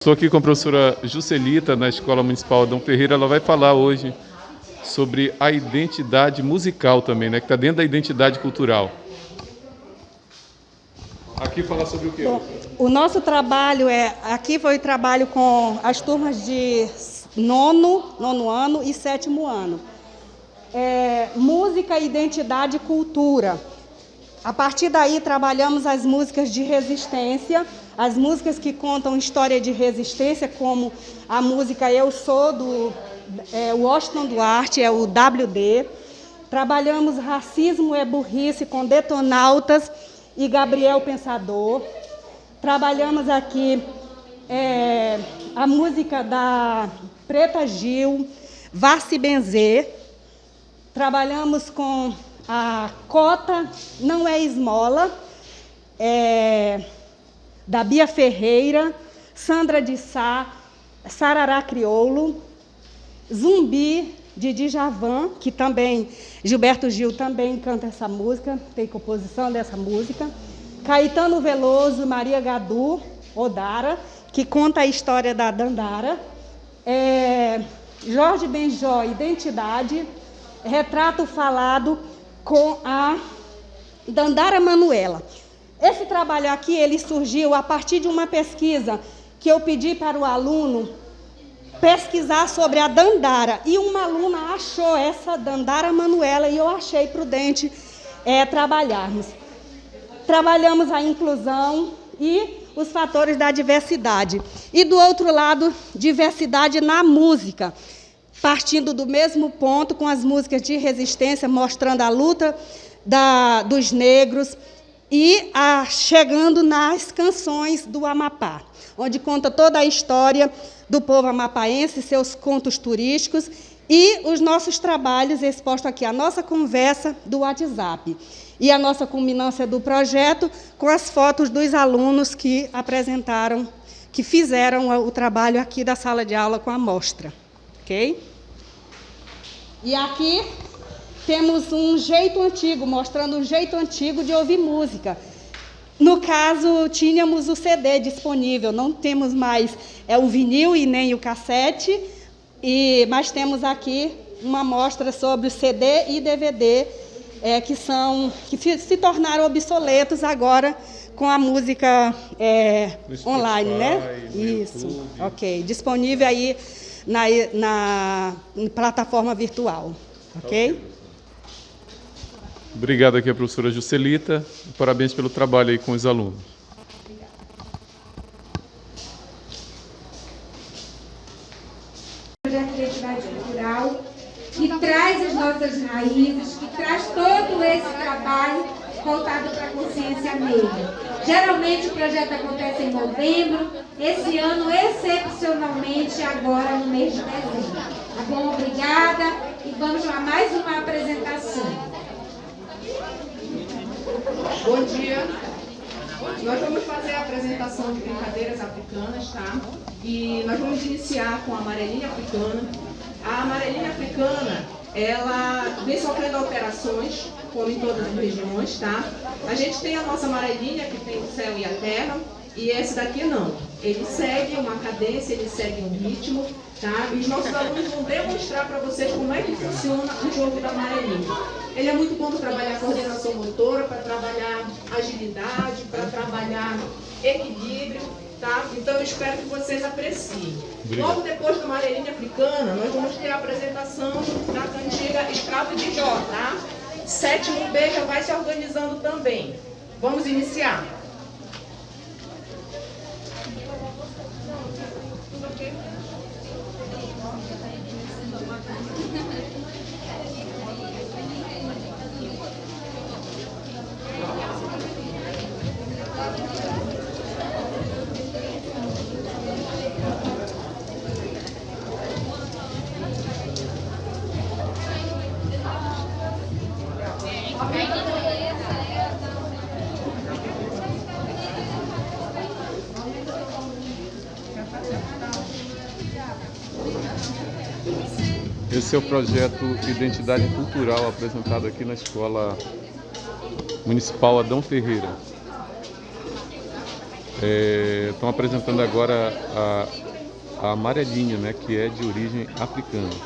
Estou aqui com a professora Juscelita, na Escola Municipal Adão Ferreira. Ela vai falar hoje sobre a identidade musical também, né? Que está dentro da identidade cultural. Aqui falar sobre o quê? Bom, o nosso trabalho é... Aqui foi o trabalho com as turmas de nono, nono ano e sétimo ano. É, música, identidade e cultura. A partir daí, trabalhamos as músicas de resistência, as músicas que contam história de resistência, como a música Eu Sou, do é, Washington Duarte, é o WD. Trabalhamos Racismo é Burrice com Detonautas e Gabriel Pensador. Trabalhamos aqui é, a música da Preta Gil, Vá se benzer. Trabalhamos com a cota não é esmola, é, da Bia Ferreira, Sandra de Sá, Sarará Crioulo, Zumbi, de Djavan, que também, Gilberto Gil também canta essa música, tem composição dessa música, Caetano Veloso, Maria Gadu, Odara, que conta a história da Dandara, é, Jorge Benjó, Identidade, Retrato Falado, com a Dandara Manuela. Esse trabalho aqui, ele surgiu a partir de uma pesquisa que eu pedi para o aluno pesquisar sobre a Dandara. E uma aluna achou essa Dandara Manuela e eu achei prudente é, trabalharmos. Trabalhamos a inclusão e os fatores da diversidade. E do outro lado, diversidade na música partindo do mesmo ponto com as músicas de resistência, mostrando a luta da, dos negros e a, chegando nas canções do Amapá, onde conta toda a história do povo amapaense, seus contos turísticos e os nossos trabalhos expostos aqui, a nossa conversa do WhatsApp e a nossa culminância do projeto com as fotos dos alunos que apresentaram, que fizeram o trabalho aqui da sala de aula com a mostra. Ok? E aqui temos um jeito antigo, mostrando um jeito antigo de ouvir música. No caso, tínhamos o CD disponível, não temos mais é, o vinil e nem o cassete, e, mas temos aqui uma mostra sobre o CD e DVD, é, que, são, que se tornaram obsoletos agora com a música é, online, né? Isso, YouTube. ok. Disponível aí na, na, plataforma virtual. Ok? Obrigado aqui a professora Juscelita. Parabéns pelo trabalho aí com os alunos. Projeto de identidade cultural que traz as nossas raízes, que traz todo esse trabalho voltado para a consciência negra. Geralmente o projeto acontece em novembro, esse ano excepcionalmente agora no mês de dezembro. Tá bom? Obrigada e vamos lá mais uma apresentação. Bom dia. Nós vamos fazer a apresentação de brincadeiras africanas, tá? E nós vamos iniciar com a amarelinha africana. A amarelinha africana, ela vem sofrendo alterações, como em todas as regiões, tá? A gente tem a nossa amarelinha, que tem o céu e a terra, e esse daqui não. Ele segue uma cadência, ele segue um ritmo, tá? E os nossos alunos vão demonstrar para vocês como é que funciona o jogo da amarelinha. Ele é muito bom para trabalhar coordenação motora, para trabalhar agilidade, para trabalhar equilíbrio, tá? Então eu espero que vocês apreciem. Obrigado. Logo depois da amarelinha africana, nós vamos ter a apresentação da cantiga Escravo de Jó, tá? Sétimo B já vai se organizando também. Vamos iniciar. Okay. Esse é o projeto Identidade Cultural apresentado aqui na Escola Municipal Adão Ferreira. É, estão apresentando agora a, a amarelinha, né, que é de origem africana.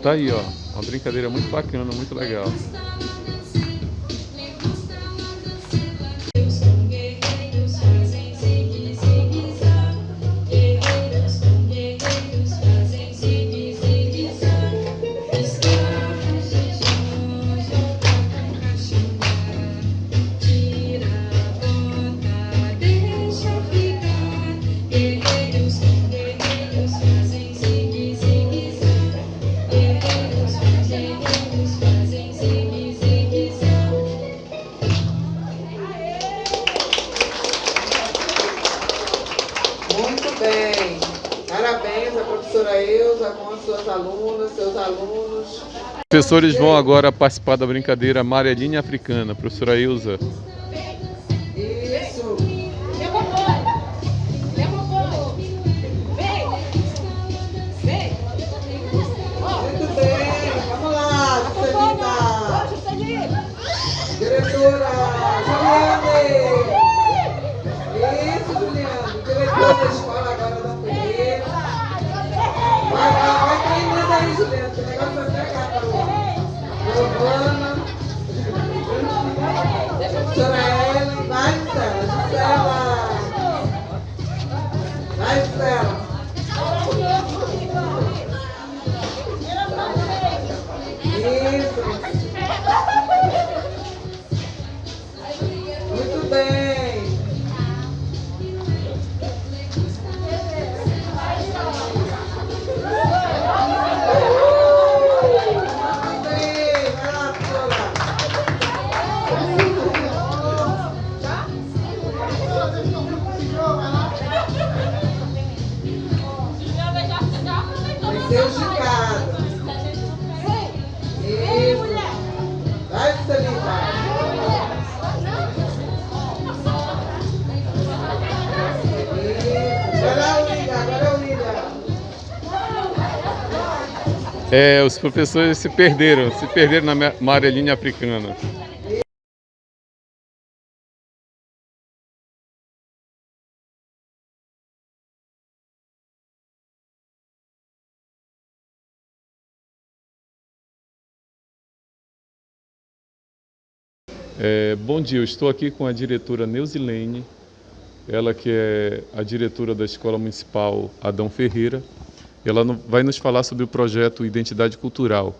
Tá aí, ó, uma brincadeira muito bacana, muito legal. Bem. Parabéns à professora Eusa com as suas alunas, seus alunos. Os professores vão agora participar da brincadeira Amarelinha Africana. Professora Ilza. É, os professores se perderam, se perderam na ma- amarelinha africana. É, bom dia, eu estou aqui com a diretora Neusilene, ela que é a diretora da Escola Municipal Adão Ferreira. Ela vai nos falar sobre o projeto Identidade Cultural.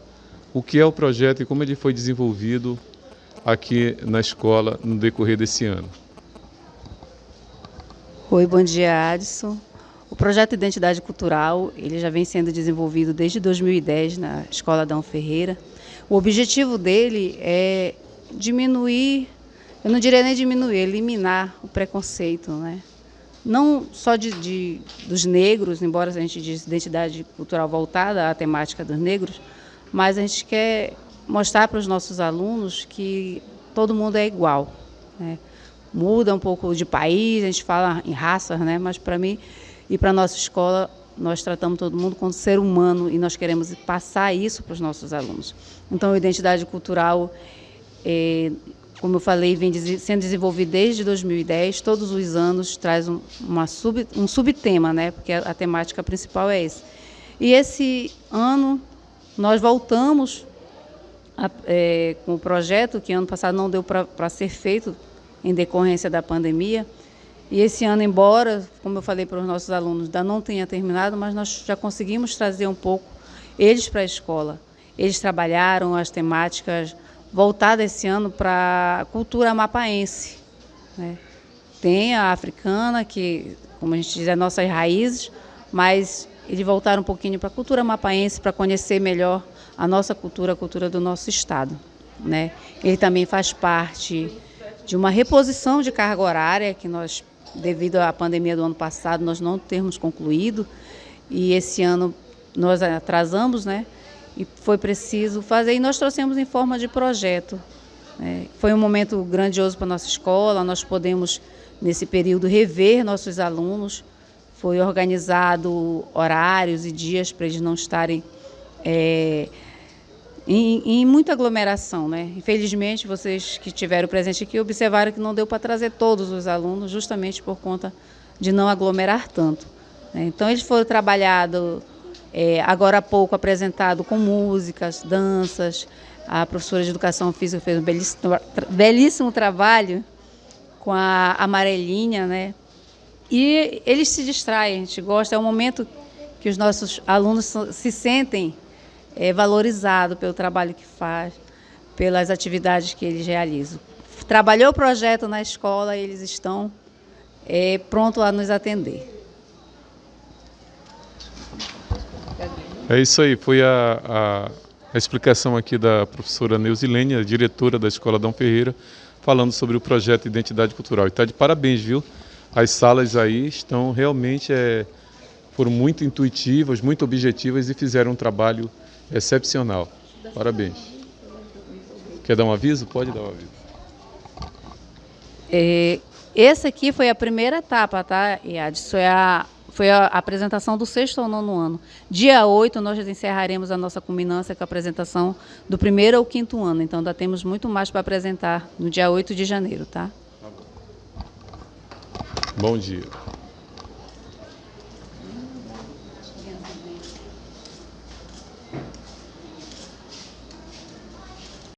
O que é o projeto e como ele foi desenvolvido aqui na escola no decorrer desse ano. Oi, bom dia, Adson. O projeto Identidade Cultural, ele já vem sendo desenvolvido desde 2010 na Escola Adão Ferreira. O objetivo dele é diminuir, eu não diria nem diminuir, eliminar o preconceito, né? Não só de, de- dos negros, embora a gente diz identidade cultural voltada à temática dos negros, mas a gente quer mostrar para os nossos alunos que todo mundo é igual, né? muda um pouco de país, a gente fala em raças, né? Mas para mim e para a nossa escola, nós tratamos todo mundo como ser humano e nós queremos passar isso para os nossos alunos. Então, a identidade cultural, eh, como eu falei, vem sendo desenvolvida desde 2010, todos os anos traz um, sub, um subtema, né? Porque a, a temática principal é esse. E esse ano nós voltamos a- é, com o projeto, que ano passado não deu para ser feito em decorrência da pandemia. E esse ano, embora, como eu falei para os nossos alunos, ainda não tenha terminado, mas nós já conseguimos trazer um pouco eles para a escola. Eles trabalharam as temáticas voltadas esse ano para a cultura mapaense. Né? Tem a africana, que, como a gente diz, é nossas raízes, mas eles voltaram um pouquinho para a cultura mapaense, para conhecer melhor a nossa cultura, a cultura do nosso estado. Né? Ele também faz parte de uma reposição de carga horária que nós, devido à pandemia do ano passado, nós não temos concluído e esse ano nós atrasamos, né? E foi preciso fazer e nós trouxemos em forma de projeto. Né? Foi um momento grandioso para a nossa escola, nós podemos nesse período rever nossos alunos, foi organizado horários e dias para eles não estarem é, em, em, muita aglomeração. Né? Infelizmente, vocês que tiveram presente aqui observaram que não deu para trazer todos os alunos, justamente por conta de não aglomerar tanto. Né? Então, eles foram trabalhados, é, agora há pouco apresentado com músicas, danças. A professora de Educação Física fez um belíssimo, belíssimo trabalho com a amarelinha, né? E eles se distraem, a gente gosta, é um momento que os nossos alunos se sentem é, valorizados pelo trabalho que faz, pelas atividades que eles realizam. Trabalhou o projeto na escola, eles estão é, prontos a nos atender. É isso aí, foi a, a, a explicação aqui da professora Neusilene, a diretora da Escola Dom Ferreira, falando sobre o projeto Identidade Cultural. E está de parabéns, viu? As salas aí estão realmente é, foram muito intuitivas, muito objetivas e fizeram um trabalho excepcional. Parabéns. Quer dar um aviso? Pode dar um aviso. É, esse aqui foi a primeira etapa, tá, Iad? Isso é a foi a apresentação do sexto ao nono ano. Dia 8, nós encerraremos a nossa culminância com a apresentação do primeiro ao quinto ano. Então, ainda temos muito mais para apresentar no dia 8 de janeiro, tá? Bom dia.